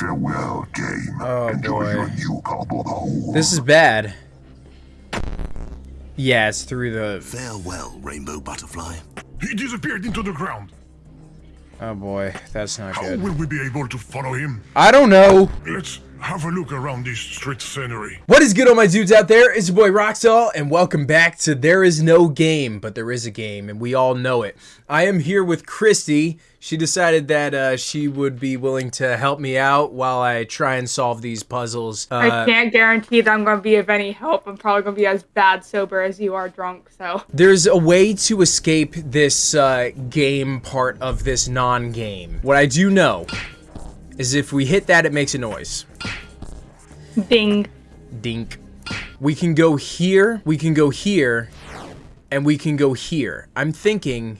Farewell, game. Oh, Enjoy boy. your new cardboard hole. This is bad. Yeah, it's through the... Farewell, Rainbow Butterfly. He disappeared into the ground. Oh boy, that's not How good. will we be able to follow him? I don't know. Let's have a look around this street scenery. What is good, all my dudes out there? It's your boy Roxall, and welcome back to There Is No Game, but there is a game, and we all know it. I am here with Christy. She decided that uh, she would be willing to help me out while I try and solve these puzzles. Uh, I can't guarantee that I'm going to be of any help. I'm probably going to be as bad sober as you are drunk, so. There's a way to escape this uh, game part of this non-game. What I do know is if we hit that, it makes a noise. Ding. Dink. We can go here, we can go here, and we can go here. I'm thinking...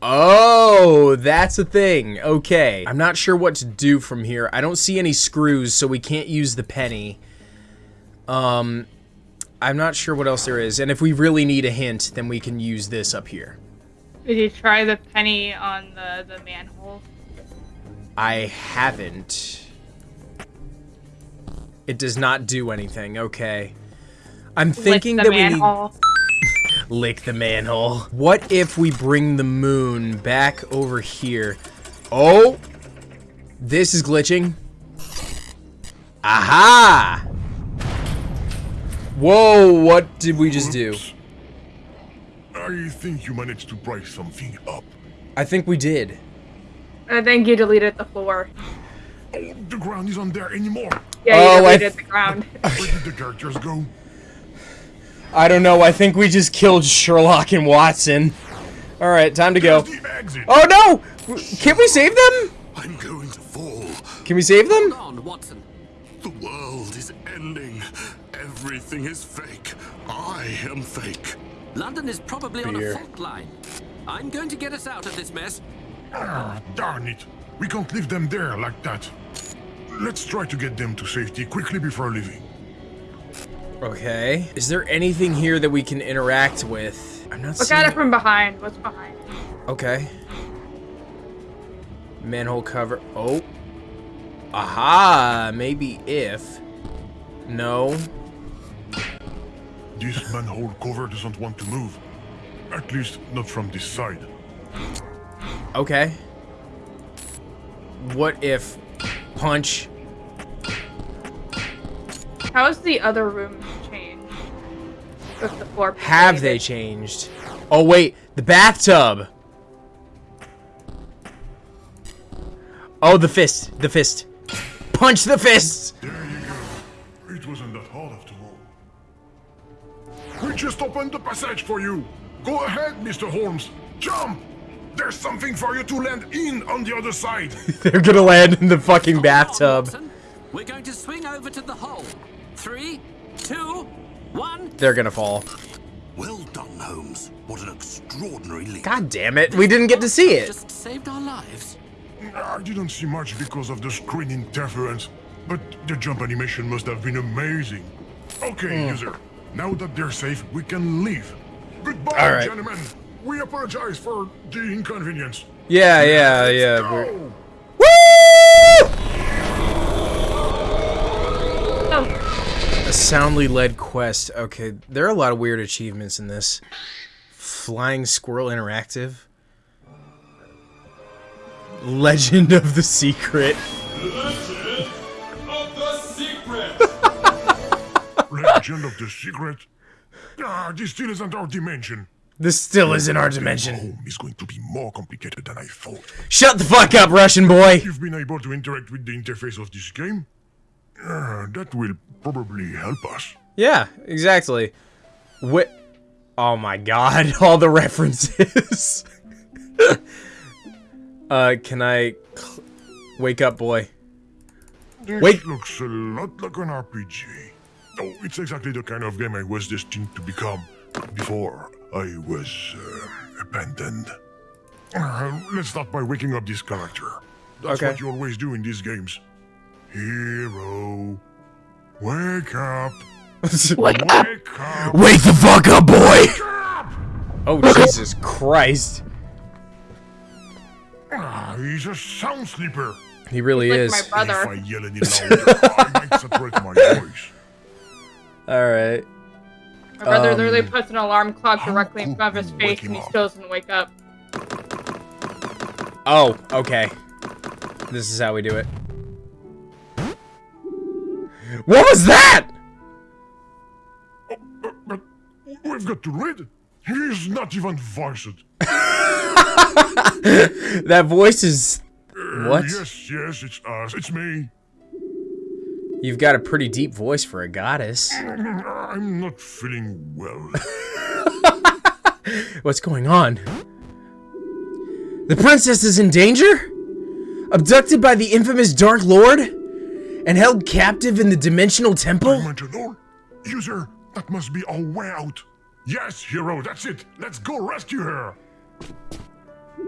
Oh, that's a thing. Okay. I'm not sure what to do from here. I don't see any screws, so we can't use the penny. Um, I'm not sure what else there is. And if we really need a hint, then we can use this up here. Did you try the penny on the, the manhole? I haven't. It does not do anything. Okay. I'm thinking Lick that the we need... manhole. Lick the manhole. What if we bring the moon back over here? Oh! This is glitching. Aha! Whoa, what did we just do? I think you managed to pry something up. I think we did. I think you deleted the floor. Oh, the ground isn't there anymore. Yeah, Oh, you I deleted th- the ground. Where did the characters go? I don't know, I think we just killed Sherlock and Watson. Alright, time to go. Exit. Oh no! Can we save them? I'm going to fall. Can we save them? on, Watson. The world is ending. Everything is fake. I am fake. London is probably on a fault line. I'm going to get us out of this mess. Ah, darn it. We can't leave them there like that. Let's try to get them to safety quickly before leaving. Okay. Is there anything here that we can interact with? I'm not Look seeing at it from behind. What's behind? Okay. Manhole cover. Oh. Aha! Maybe if. No. This manhole cover doesn't want to move. At least not from this side. Okay. What if punch? How's the other room changed? With the floor. being Have they changed? Oh wait, the bathtub. Oh, the fist. The fist. Punch the fist. There you go. It wasn't that hard after all. We just opened the passage for you. Go ahead, Mr. Holmes. Jump! There's something for you to land in on the other side. They're gonna land in the fucking Hold bathtub. Watson. We're going to swing over to the hole. Three, two, one. They're gonna fall. Well done, Holmes. What an extraordinary leap. God damn it, we didn't get to see it. Just saved our lives. I didn't see much because of the screen interference, but the jump animation must have been amazing. Okay, hmm. user. Now that they're safe, we can leave. Goodbye, All right. gentlemen. We apologize for the inconvenience. Yeah, yeah, yeah. Let's we're- go. Woo! Oh, A soundly led quest. Okay, there are a lot of weird achievements in this. Flying Squirrel Interactive. Legend of the Secret. Legend of the Secret. Legend of the Secret. Ah, this still isn't our dimension. This still isn't our dimension. Home is going to be more complicated than I thought. Shut the fuck up, Russian boy! You've been able to interact with the interface of this game? Ah, that will probably help us. Yeah, exactly. What? Oh my god, all the references. uh, can I wake up, boy? This Wait. looks a lot like an RPG. Oh, it's exactly the kind of game I was destined to become before I was uh, abandoned. Uh, let's start by waking up this character. That's Okay. what you always do in these games. Hero, wake up! wake Wake up! Wake the fuck up, boy! Wake up! Oh Jesus Christ! Ah, he's a sound sleeper. He really like is. my If. I yell any louder, I might separate my voice. All right. My brother Um, literally puts an alarm clock directly in front of his face and he still doesn't wake up. Oh, okay. This is how we do it. What was that? But we've got to read. He's not even voiced. That voice is. What? Yes, yes, it's us. It's me. You've got a pretty deep voice for a goddess. I'm not feeling well. What's going on? The princess is in danger? Abducted by the infamous Dark Lord? And held captive in the Dimensional Temple? Dimensional? User, that must be our way out. Yes, hero, that's it. Let's go rescue her.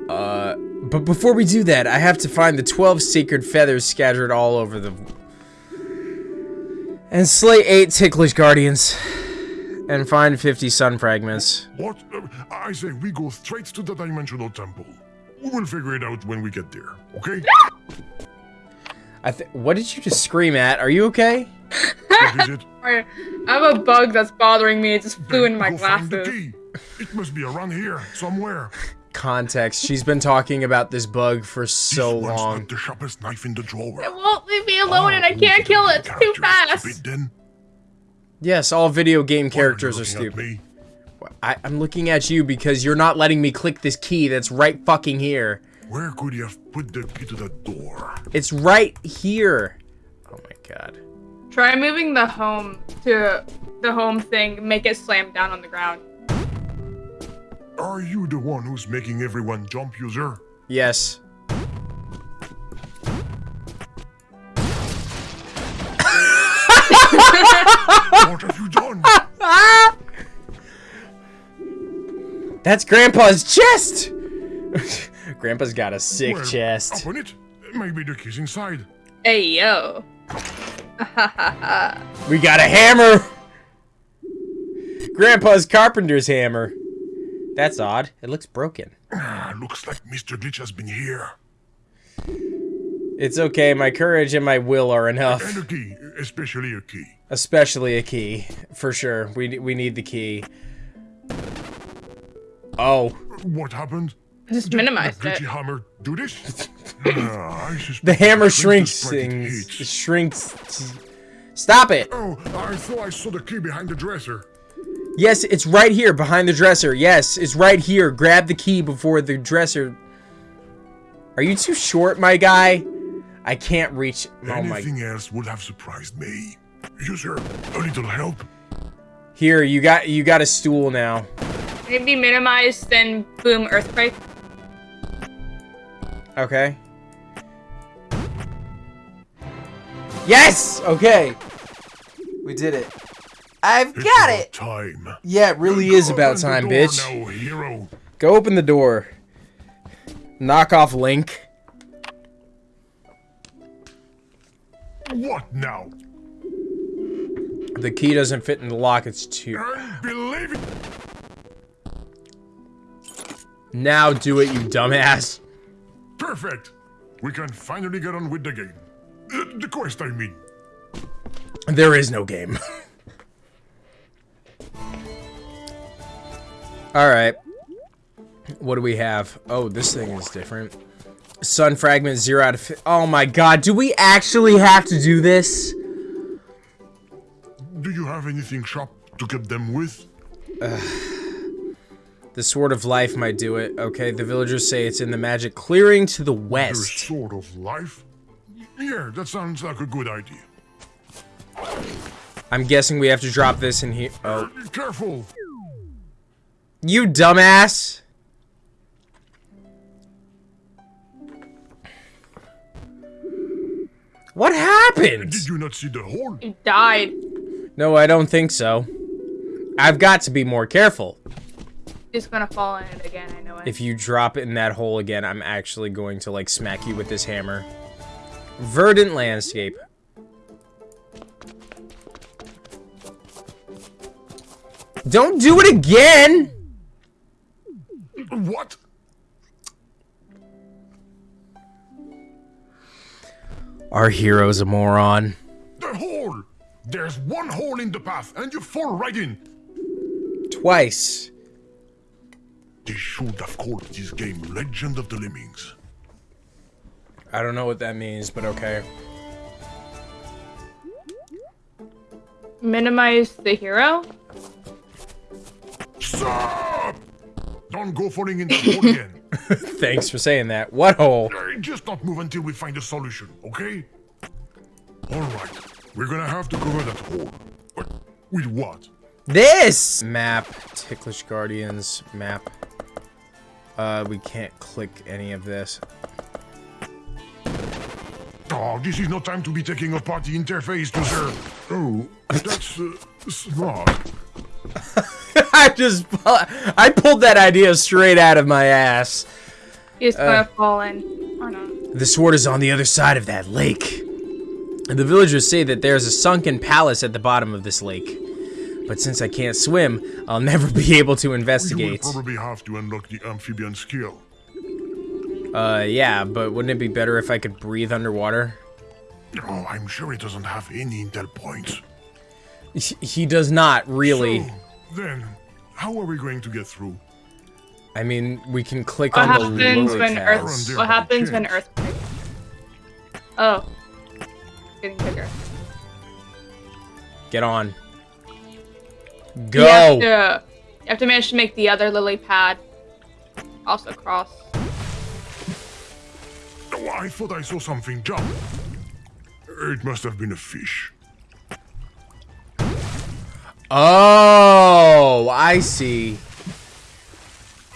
Uh, But before we do that, I have to find the 12 sacred feathers scattered all over the. And slay 8 ticklish guardians. And find 50 sun fragments. What? Uh, I say we go straight to the Dimensional Temple. We'll figure it out when we get there, okay? I th- what did you just scream at? Are you okay? what is it? I have a bug that's bothering me. It just flew in my Go find the glasses. key. It must be around here, somewhere. Context. She's been talking about this bug for so this one's long. not the sharpest knife in the drawer. It won't leave me alone ah, and I can't kill it. It's too fast. stupid. Yes, all video game Why characters you are stupid. I- I'm looking at you because you're not letting me click this key that's right fucking here. Where could you have put the key to the door? It's right here. Oh my god. Try moving the home to the home thing. Make it slam down on the ground. Are you the one who's making everyone jump, user? Yes. what have you done? That's Grandpa's chest! Grandpa's got a sick Well, chest. Open it. Maybe the key's inside. Hey yo. We got a hammer! Grandpa's carpenter's hammer. That's odd. It looks broken. Ah, looks like Mr. Glitch has been here. It's okay, my courage and my will are enough. And a key, especially a key. Especially a key, for sure. We we need the key. Oh, What happened? Just Did minimized the it. glitchy hammer do this? Ah, I suspect the hammer shrinks the sprite it things. It shrinks. Stop it! Oh, I thought I saw the key behind the dresser. Yes, it's right here behind the dresser. Yes, it's right here. Grab the key before the dresser. Are you too short, my guy? I can't reach. Oh my. Anything else would have surprised me. User, a little help? Here, you got you got a stool now. Maybe minimized, then boom, earthquake. Okay. Yes. Okay. We did it. I've got it. Time. Yeah, it really Go is about time, door bitch. Hero. Go open the door. Knock off Link. What now? The key doesn't fit in the lock. It's too. Unbelievable. Now do it, you dumbass. Perfect. We can finally get on with the game. Uh, the quest, I mean. There is no game. Alright. What do we have? Oh, this thing is different. Sun fragment, 0 out of... Oh my god, do we actually have to do this? Do you have anything sharp to get them with? The Sword of Life might do it. Okay, the villagers say it's in the magic clearing to the west. The Sword of life? Yeah, that sounds like a good idea. I'm guessing we have to drop this in here. Oh. Uh, Careful. You dumbass! What happened? Did you not see the hole? You died. No, I don't think so. I've got to be more careful. Just gonna fall in it again. I know it. If you drop it in that hole again, I'm actually going to like smack you with this hammer. Verdant landscape. Don't do it again! What? Our hero's a moron. The hole! There's one hole in the path, and you fall right in. Twice. They should have called this game Legend of the Lemmings. I don't know what that means, but okay. Minimize the hero. Stop! Don't go falling in the hole again. Thanks for saying that. What hole? Just not move until we find a solution, okay? Alright, we're gonna have to cover that hole. But with what? This! Map. Ticklish Guardians. Map. Uh, we can't click any of this. Oh, this is no time to be taking apart the interface to serve. Oh, that's uh, smart. I just, I pulled that idea straight out of my ass. He's Uh. gonna fall. Or not. The sword is on the other side of that lake. And the villagers say that there's a sunken palace at the bottom of this lake. But since I can't swim, I'll never be able to investigate. You will investigate. probably have to unlock the amphibian skill. Uh, yeah, but wouldn't it be better if I could breathe underwater? Oh, I'm sure he doesn't have any intel points. He- He does not, really. So, then, how are we going to get through? I mean, we can click What on the happens when pads. Earth? What happens when Earth... Oh, getting bigger. Get on. You Go! have, to, you have to manage to make the other lily pad also cross. Oh, I thought I saw something jump. It must have been a fish. Oh, I see.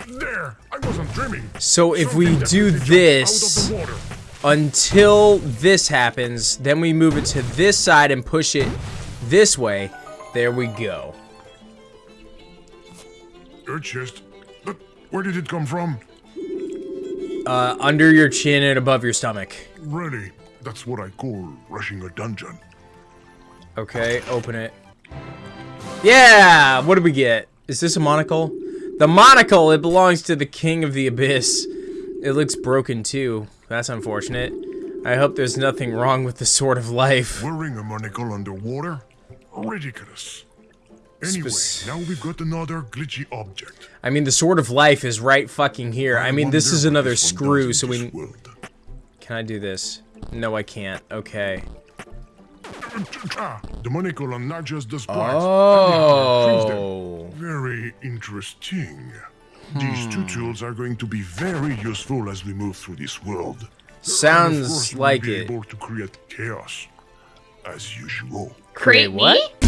There! I wasn't dreaming. So if we do this Out of the water. until this happens, then we move it to this side and push it this way. There we go. Your chest. But where did it come from? Uh, under your chin and above your stomach. Really? That's what I call rushing a dungeon. Okay, open it. Yeah! What did we get? Is this a monocle? The monocle! It belongs to the king of the abyss. It looks broken too. That's unfortunate. I hope there's nothing wrong with the sword of life. Wearing a monocle underwater? Ridiculous. Anyway, now we've got another glitchy object. I mean, the sword of life is right fucking here. I mean, this is another screw, so we... World. Can I do this? No, I can't. Okay. The monocle on not just the sprites. and the hardware. Oh. Very interesting. These two hmm. tools are going to be very useful as we move through this world. And of Sounds course, we'll like be it. able to create chaos, as usual. Create what? me?